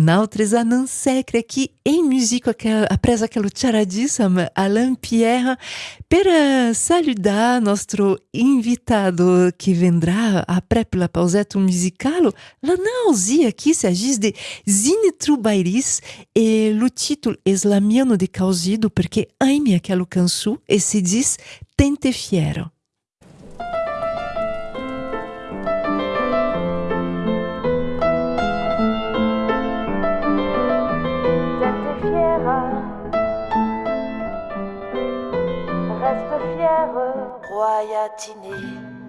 Nautres não secre aqui em música apres aquele charadíssimo Alain Pierre para saludar nosso invitado que vendrá après la pausette musicale. La nausea aqui s'agit de Zine Trubairis e o título é Slamiano de Causido porque aime aquele canção e se diz Tente Fiero. Royatiné,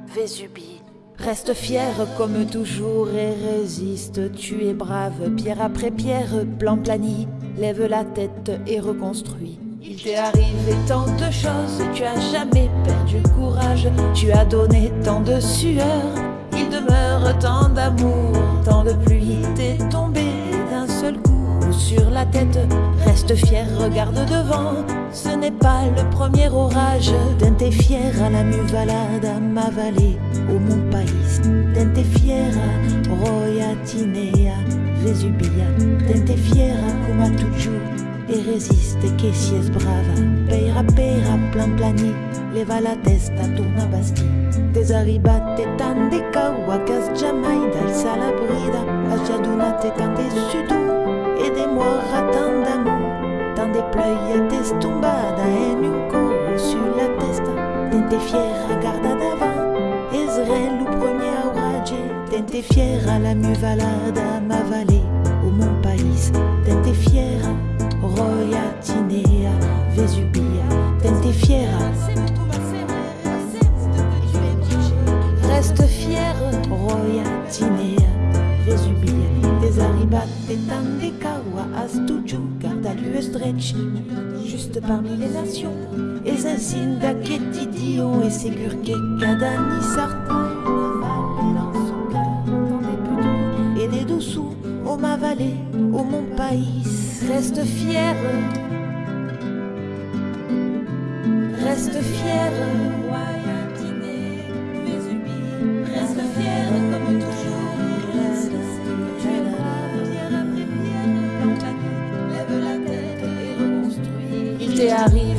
Vésubie. Reste fier comme toujours et résiste. Tu es brave, pierre après pierre, plan plani. Lève la tête et reconstruis. Il t'est arrivé tant de choses, tu as jamais perdu courage. Tu as donné tant de sueur. Il demeure tant d'amour, tant de pluie. T'es tombé d'un seul coup sur la tête. Fier, regarde devant. Ce n'est pas le premier orage. D'un fier à la muvalade, à ma vallée, au mon pays. D'un fier à Royatinea, Vesubia. D'un fier à toujours. Et résiste, que si es brava. Peira, peira, plan plani. Leva la testa, tourna basti. Desarribate tan de kawakaz jamais d'alza la brida. Ajadunate tan de sudou. Aidez-moi, ratin d'amour, dans des pleuillettes tombada en un corps sur la testa. Tente fier à garda d'avant, Ezrel le premier à orage. Tente à la muvalada, ma vallée, au mon pays. Tente fier à Royatinea, Vesubia. Tente fier Reste fier, Royatinea, Vesubia. Desarribate tan de kawa astuju Garda l'US stretch. Juste parmi les nations Et zincinda qu'etidio Et ségur que cadani sarta dans son cœur Et des dessous au ma vallée Au mon pays Reste fier. Reste fier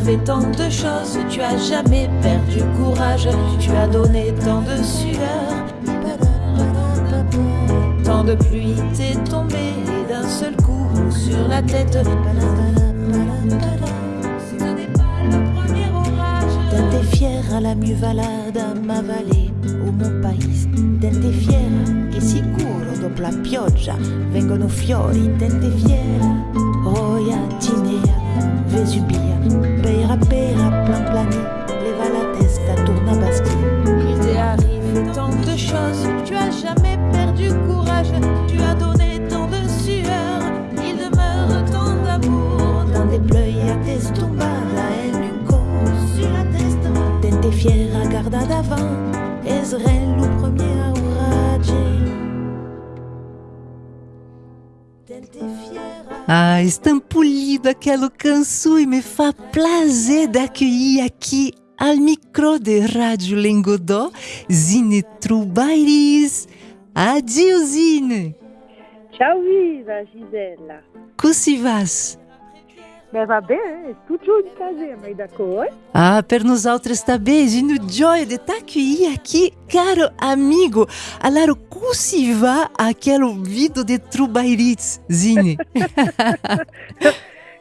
arrivé tant de choses, tu as jamais perdu courage, tu as donné tant de sueur. Tant de pluie t'est tombée d'un seul coup sur la tête. Orage. Tente fier à la muvalade, a ma vallée, au mon pays. Tente fier che sicuro dopo la pioggia vengono fiori. Tente fier, royatinea, vesubia, beira garda d'avant, Ezrel le premier à. Ah, estampolido aquele canção e me faz prazer d'accueillir aqui ao micro de Rádio Lengodó, Zine Trubairis. Adio, Zine! Ciao viva Gisela. Como se vas? Beh va bene, tutto in casa, ma d'accordo? Ah, per nós outros está bem, Zine, joia de t'accueillir aqui, caro amigo. Allora, como se va aquele vídeo de Trubairis, Zine?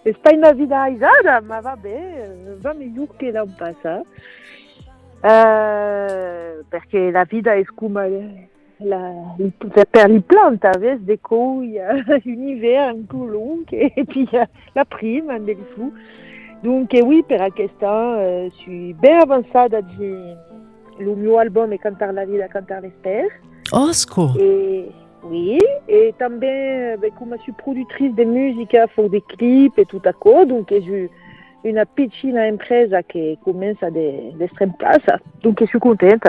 Sta in vida Isara, ma va bene, va meglio che l'anno passato. Eh, perché la vita è come la, per les plantes, avec des couilles, un hiver un peu long, et puis euh, la prime, un del fou. Donc eh, oui, per aquesta, euh, je suis bien avançada de le mio album est Cantar la vida, Cantar l'esper. Osco! Et oui, et também, ben, comme je suis productrice de musique, fais des clips et tout à coup, donc j'ai une petite empresa qui commence à de, d'extrême place, donc je suis contente.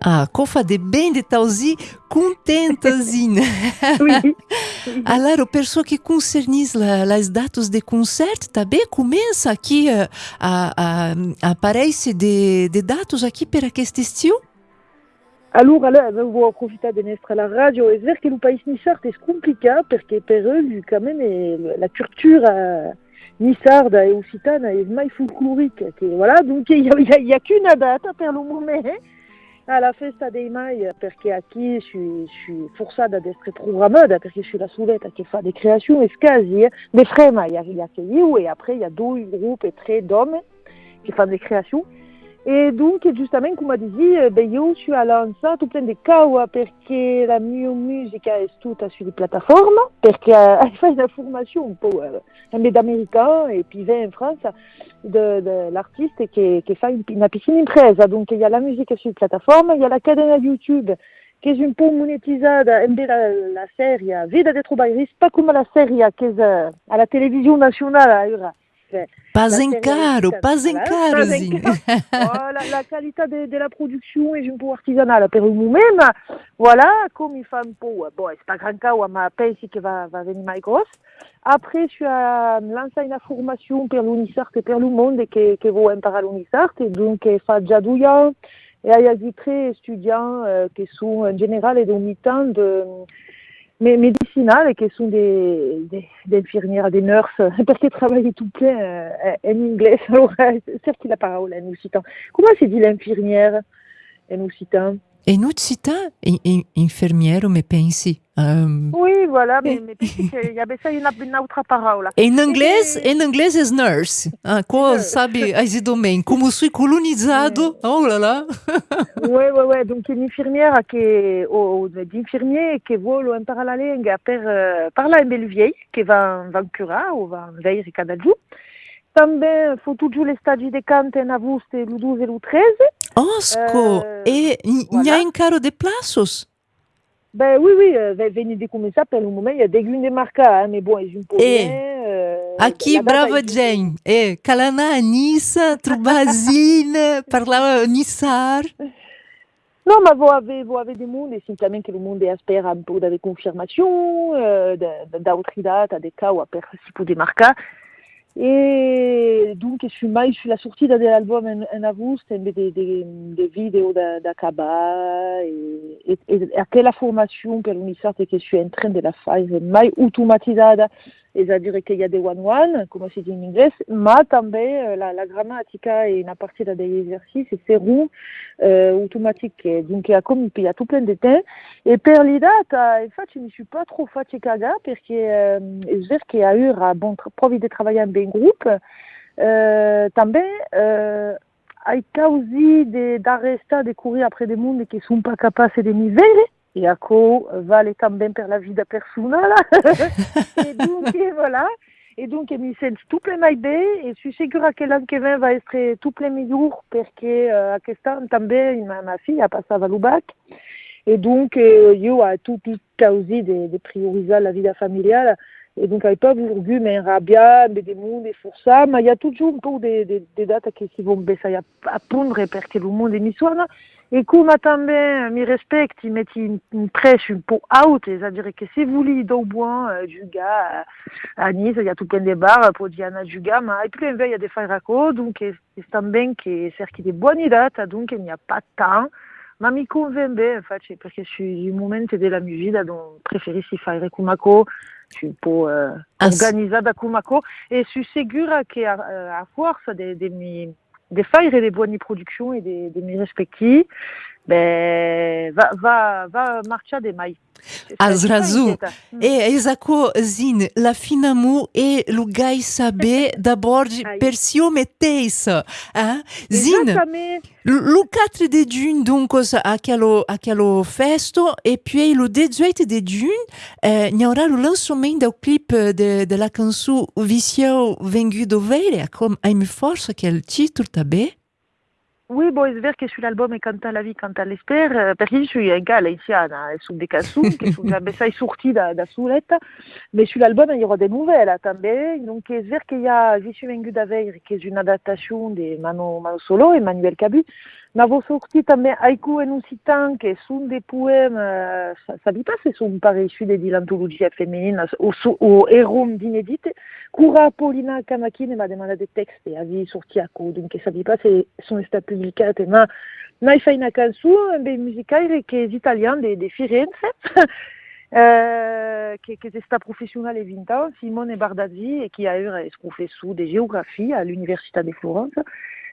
Ah, cofa de bem de tauzi contentazinha. Alors, pessoa que concernis la, las datas de concerto, também começa aqui uh, a, a, a aparece de, de datas aqui para este estilo? Allora, allora avevo approfittato di nostra radio, è vero che il paese nissard è complicato perché per eux, quand même, la culture nissarda e occitana è mai folklorique. Che, voilà, donc il n'y a, a, a qu'une data per le moment à la festa dei mai perché qui je suis, je suis forçata ad programmata perché je suis la soletta che fa des créations e scasi, des frema, il y a, il y a que après il y a deux groupes et tre d'hommes qui font des créations. E dunque, giustamente, come dici, beh, io ho lanciato plein di caua perché la mia musica è tutta sulle piattaforme, perché uh, fai una formazione un po' uh, un peu d'américain et puis vient en France de, de l'artiste qui, qui fait une, une piscine impresa. Donc, il y a la musique sur les plateformes, il y a la cadena YouTube che è un po' monetizzata, e la, la serie Vida de Trubairis, pas come la serie che è alla televisione nazionale, Pas caro, pas caro, oh, la, qualité de, de, la production est un peu artisanale per moi-même. Voilà, comme il fait un peu, bon, c'est pas grand cas, mais pensi que va, va venir mai grosse. Après, je suis lancé une formation per l'Unisart et per le monde que, que vou imparare l'Unisart. Et donc, fa già due ans. Et il y a des très étudiants euh, qui sont en général et de mi-temps de mais médicinales qui sont des, des, des infirmières, des nurses, parce qu'elles travaillent tout plein euh, en anglais. Alors, certes, la parole en occitan. Comment c'est dit l'infirmière en occitan? En occitan, infirmière, me pensi. Um, oui, voilà, mais, mais il y avait ça une, une autre parole. Em inglês, em inglês é nurse. Ah, qual, sabe, também, como fui colonizado, oh là là. oui, oui, oui, donc une infirmière qui, ou, d'infirmier qui vole en parla la langue per, uh, parla en beluvier, qui va en curar ou va en veire cada giorno. També faut toujours les stagi de cante en agosto, le 12 et le 13. Osco, uh, e voilà. n'ha encara de plaços? Ben oui, oui, euh, veni di come per un moment, il y a de marca, hein, mais bon, ils ont pas e, euh, Aqui, brava Jane, e, Kalana, Anissa, Trubazine, parlava Nissar. Non, ma vous avez, vous avez des mondes, et simplement que le monde espère un peu de confirmation, euh, d'autres dates, des cas où après, si pour des marques. E dunque su mai sulla sortita dell'album in, in agosto dei, dei, dei video da, da Kaba e, e, e anche la formazione per l'Unisarte che sto in train de la fare mai automatizzata c'est-à-dire qu'il y a des one-one, comme c'est dit en anglais, mais també la, la grammatica et une partie des exercices seront euh, automatiques. Donc il y a comme il y a tout plein de temps. Et per l'idata, en fait, je ne suis pas trop fatigada parce que euh, je veux qu'il y a eu un bon provi de travailler en bien groupe. Euh, també euh, ai causi d'arrestar de, de courir après des mondes qui sont pas capables de niveler Iaco vale também per la vida personale. et donc, et voilà. Et donc, mi sento tout plein mai bé e suis segura que l'any que ven va essere tout plein millor perché uh, aquest any també ma, ma filla passava al bac e donc uh, io ho tout, tout causi de, de prioritzar la vida familiale e donc hai pas volgut m'enrabiar de monde e forçar, ma il y a toujours un peu de, de, de data che si vont baissare a, a pondre perché le monde mi suona E come també mi respecti, metti in, in presse un po' alte, c'est-à-dire que se voli do buon uh, giuga a Nice, il y a tout plein de bar pour dire a giuga, ma e più in veille il y a des fairaco, donc è também che cerchi di buone date, donc il n'y a pas tant. Ma mi convainc infatti, perché je suis un momento della mia vita dove preferissi fare Kumako, je suis un po' uh, organizzata Kumako, e sono sicura che a, a forza de, de mi des failles et des bonnes productions et des, des mi respecti, ben, va, va, va marcha des mailles. Azrazu, e esako zin, la finamu e lugai sabe d'abord persio meteis, hein? Zin, le 4 de June, donc, aquelo, aquelo festo, et puis le 18 de June, eh, il y aura le lancement du clip de, de la canção Vicio Vengu d'Oveire, comme Aime Force, quel titre tabé? Oui, bon, c'est vrai que sur l'album et quand la vie, elle espère, parce que je suis un gars haïtiana, sont des cançons qui sont jamais ça est sorti da, da soulette, mais sur l'album, il y aura des nouvelles, attendez. Donc, c'est vrai qu'il y a Je suis vengu d'Aveir, qui est une adaptation de Mano, Mano Solo et Manuel Cabu. N'avons sorti também Haiku en Occitan, qui sont des poèmes, dit pas pas issus des l'anthologie féminine, ou, ou héros d'inédite. Cura Paulina Kamakin m'a demandé des textes et avait sorti coup, donc ça dit pas si sont stati pubblicati, ma noi fai una canzone, un musicale che è italien de, de Firenze, euh, qui, qui était sta professionnel et 20 ans, Simone Bardazzi, et qui a eu un professeur de géographie à l'Université de Florence.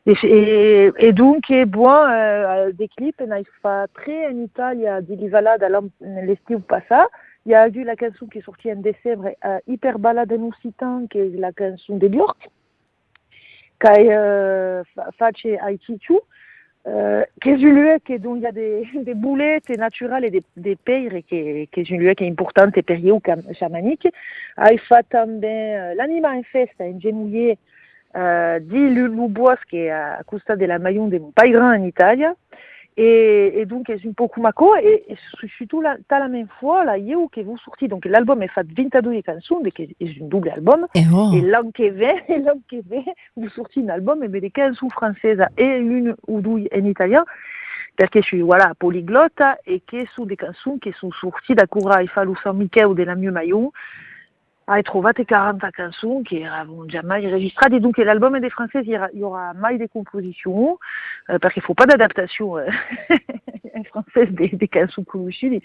Et, et, donc, bon, euh, des clips, on a fait très en Italie, di Livalada l'estiu passat. Il y a eu la chanson qui est sortie en décembre, euh, Hyper Balade en Occitan, qui est la chanson de Björk, qui euh, Face Aitichu, euh, qui est une lieu qui, dont il y a des, des boulettes naturelles et des, des peires, qui, qui est une lieu qui est importante et période chamanique. Il fait também euh, l'anima en festa, en genouillé, euh, di Lubois, qui est à Costa de la Mayon de Pairan en Italie. Et, et donc, c'est un peu Kumako, et, et surtout, la, la même fois, là, Yeo, que vous sorti, donc l'album est fait 22 chansons, qui est un double album, et, oh. et l'an qui vient, et l'an qui vient, vous sorti un album, et des chansons françaises et une ou deux en italien, parce que je suis, voilà, polyglotte, et que sont des chansons qui sont sorties d'accord à Ifalou San Michel de la Mieux Maillon, hai trovato 40 canzoni che eravamo già mai registrate, dunque l'album des Français, il y aura mai des compositions, euh, parce qu'il ne faut pas d'adaptation euh, en française des, des canzoni conosciute.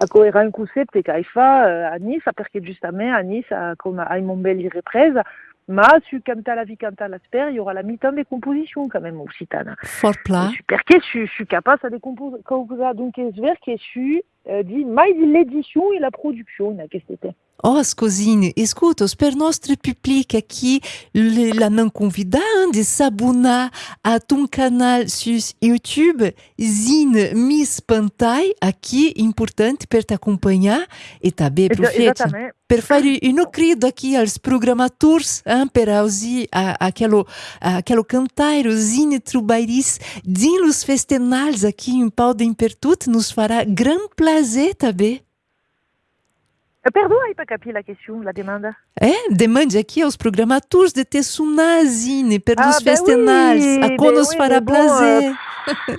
Ecco, era un concept che hai fa euh, a Nice, perché giustamente a Nice, come hai Montbelli ripresa, ma su Canta la vie, Canta l'asper, il y aura la mi-temps des compositions quand même occitane. Fort plat. Perché je, je suis capable de composer, donc c'est vrai que je euh, dit mai l'édition et la production, qu'est-ce que c'était. Oh, Scosine, escuta, per nostro pubblico aqui, la non convida de s'abonner à ton canal sur YouTube, Zine Miss Pantai, aqui, importante per t'accompagnar e também aproveita per fare un crido aqui aos programadores, hein, per ausi aquele, aquele cantar, Zine Trubairis, din los festenals aqui em Paudem Pertut, nos fará gran prazer também. Perdão, aí para capir la question, la demande. É, demande aqui aos programadores de ter sunazine per ah, ben festenals, oui, a qu'on ben oui, prazer. Euh,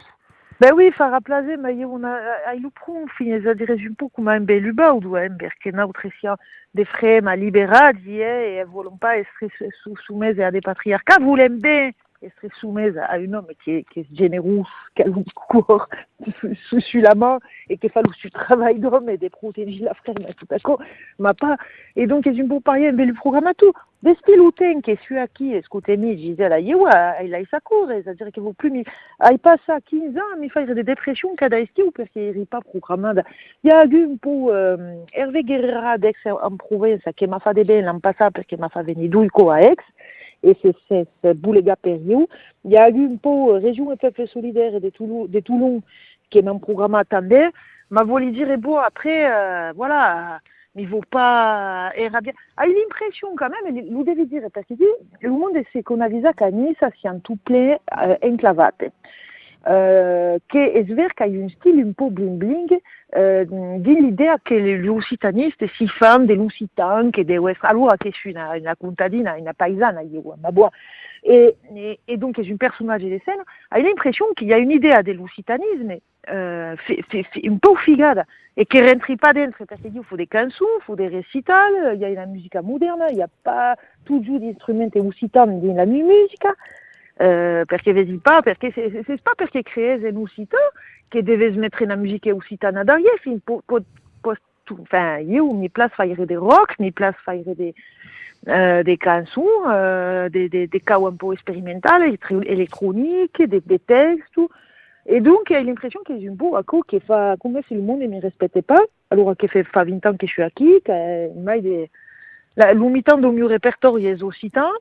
ben oui, farà prazer, mas eu na ai lucrum, fines a dire un pouco mais beluba ou do ember que na outrecia de frema liberadi e volem pas être soumise à des patriarcats, voulem bien être soumise à un homme qui est, qui est généreux, qui a le discours sous la main et qui fait du travail d'homme de protéger la mais tout à coup, ma pas. Et donc, c'est un beau pari, bel programme à tout. Des styles qui est celui à qui, est-ce que tu mis, je disais, là, yewa, il a sa cour, c'est-à-dire qu'il vaut plus, mais, il passe à 15 ans, mais il fait des dépressions qu'il a style parce qu'il n'est pas programmé. Il y a eu un peu, euh, Hervé Guerrera d'Aix en Provence, qui m'a fait des belles l'an passé parce qu'il m'a fait venir d'Ouico à Aix et c'est ce Boulega Périou. Il y a eu un peu Région et Peuple Solidaire de Toulon, de Toulon qui est un programme attendait. Ma voulu dire, bon, après, euh, voilà, il ne vaut pas era bien. A eu l'impression quand même, vous devez dire, parce que le monde c'est qu'on a vu qu'à Nice, c'est un tout plein euh, enclavate. Euh, che è vero che un stile un po' bling bling eh, dell'idea che gli occitanistes si fanno dell'occitan che deve essere allora che è una, una contadina, una paesana io, ma buona et, et, et, donc est un personnage de scène, a l'impression qu'il y a une idée de l'occitanisme euh, un peu figada et qui ne rentre pas dentro parce qu'il faut des chansons, il faut des récitals, il y a la musique moderne, il n'y a pas toujours d'instruments occitans dans la musique. Euh, perché vedi pas, perché c'est, c'est pas perché crezi un occità che deve mettere la musica occitana derrière, fin po, po, po, tu, enfin, io mi place faire des rock, mi place faire des, euh, des chansons, euh, des, des, des cas un peu expérimentales, électroniques, des, textes, tout. Et donc, j'ai l'impression que j'ai un beau accord qui fait, comme si le monde ne me respectait pas, alors que fait, fait 20 ans que je suis ici, que mai de, la, l'umitant do mio répertoire è occitan.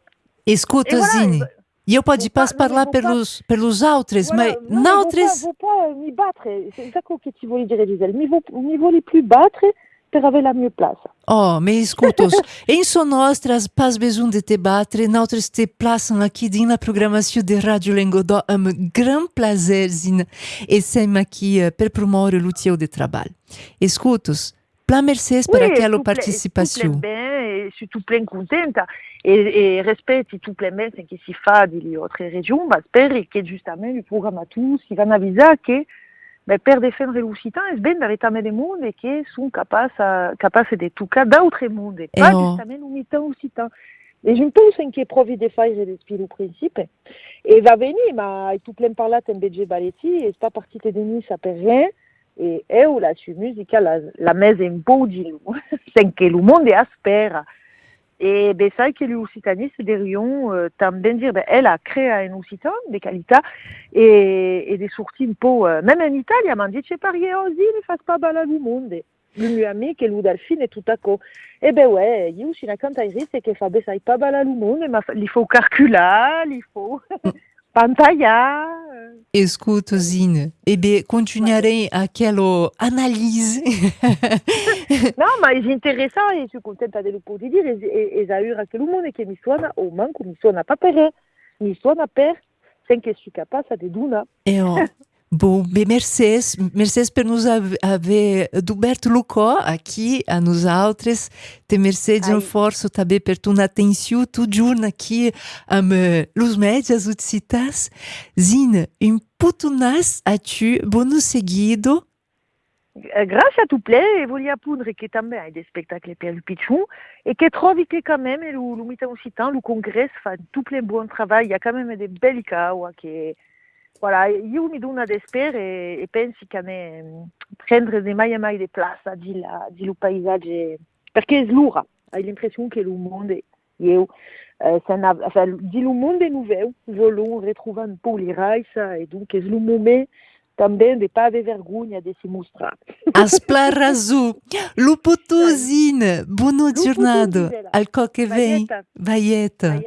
Escuta, Zine, io pode pas parlar pelos, pelos autres, voilà, mas. Vous pas, pas m'y battre, c'est ça que tu voulais dire, Gisèle. Mais vous ne voulez plus battre per avere la mia place. Oh, me escutos, em so nostras pas besoin de te batre, nautres te plaçam aqui din la programação de Rádio Lengodó, um gran prazer, Zina, e sem aqui uh, per promoure o teu de trabalho. Escutos, Plein merci pour oui, aquela tout participação. Plaît, tout plaît bien, su tu plen contenta e, e rispetti tu plen ben che si fa di altre regioni, ma spero che giustamente il programmatori si vanno avvisare che beh, per difendere l'Occitan è bene avere tamé des mondi che sono capaci, capaci di toccare d'altri mondi, E pas oh. giustamente l'unità Occitan. E je pense che provi di fare del spirito principe. E va venire, ma tu plen parlato in BG Balletti e sta partita di Nice per rien. E eu la sua musica la, la mese in lu, sen che il mondo aspera. E sai che gli occitanisti derion euh, también dire, beh, elle a créé un occitan de qualità e, e de sorti un po', euh, même in Italia, ma dice parier così, ne fas pas balla lu mondo. Le mio amico e lu Delfine e tutto a co. E beh, ouais, io sono una cantatrice che fa, beh, sai pas ma fa- li faut calcular, li faut pantallar. euh. Escuto, Zine. E beh, continuerei aquela análise. No, ma è interessante e sono contenta dello poter dire e, e che il mondo che mi suona o manco mi suona pas per mi suona per sen che sono capace di duna. E ó, bom, bem, Mercedes, Mercedes per nos ave- haver duberto Lucó aqui a nos altres. Te Mercedes um Ai. forço também per tu atenção, tu giorno aqui am eh, los medias utcitas. Zine, um puto nas a tu, bono seguido. Eh, Grazie a tu play e voglio appunto che també hai dei spettacoli per il piccion e che trovi che quand même lo, lo mita occitan, lo congrès fa tout plein buon travail, il y a quand même des belles caos che voilà, io mi dona d'espero e, e pensi che ne mm, prendere de mai e mai de place di la di lo paesaggio perché è slura, hai l'impressione che lo io eh, se na, enfin, di lo mondo è nuovo, voglio ritrovare un po' l'iraisa e dunque è lo momento também de pas haver vergonha de se mostrar. Asplar azul. Lupo tu, Zine. Bono Lupo tu, giornado. Gisela. Al co che vem. Vaieta.